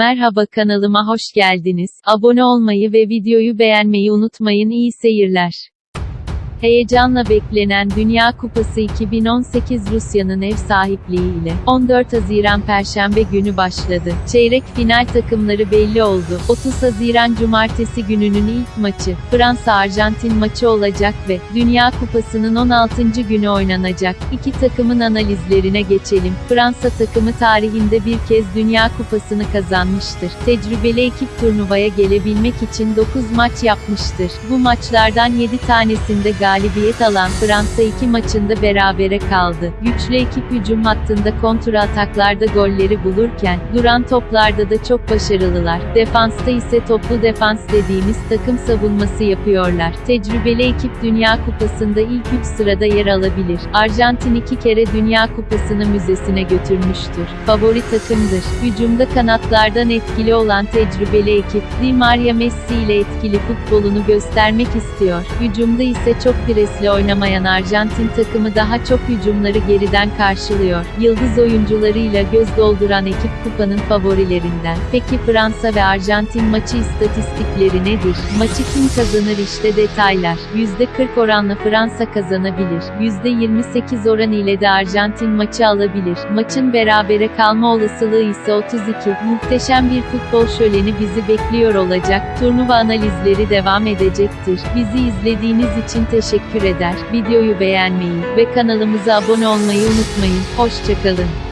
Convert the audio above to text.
Merhaba kanalıma hoş geldiniz. Abone olmayı ve videoyu beğenmeyi unutmayın. İyi seyirler. Heyecanla beklenen Dünya Kupası 2018 Rusya'nın ev sahipliğiyle 14 Haziran Perşembe günü başladı. Çeyrek final takımları belli oldu. 30 Haziran Cumartesi gününün ilk maçı Fransa-Arjantin maçı olacak ve Dünya Kupası'nın 16. günü oynanacak. İki takımın analizlerine geçelim. Fransa takımı tarihinde bir kez Dünya Kupası'nı kazanmıştır. Tecrübeli ekip turnuvaya gelebilmek için 9 maç yapmıştır. Bu maçlardan 7 tanesinde galibiyet alan Fransa iki maçında berabere kaldı. Güçlü ekip hücum hattında kontra ataklarda golleri bulurken, duran toplarda da çok başarılılar. Defansta ise toplu defans dediğimiz takım savunması yapıyorlar. Tecrübeli ekip Dünya Kupası'nda ilk 3 sırada yer alabilir. Arjantin iki kere Dünya Kupası'nı müzesine götürmüştür. Favori takımdır. Hücumda kanatlardan etkili olan tecrübeli ekip, Di Maria Messi ile etkili futbolunu göstermek istiyor. Hücumda ise çok presli oynamayan Arjantin takımı daha çok hücumları geriden karşılıyor. Yıldız oyuncularıyla göz dolduran ekip kupanın favorilerinden. Peki Fransa ve Arjantin maçı istatistikleri nedir? Maçı kim kazanır işte detaylar. %40 oranla Fransa kazanabilir. %28 oran ile de Arjantin maçı alabilir. Maçın berabere kalma olasılığı ise 32. Muhteşem bir futbol şöleni bizi bekliyor olacak. Turnuva analizleri devam edecektir. Bizi izlediğiniz için teşekkür eder. Videoyu beğenmeyi ve kanalımıza abone olmayı unutmayın. Hoşçakalın.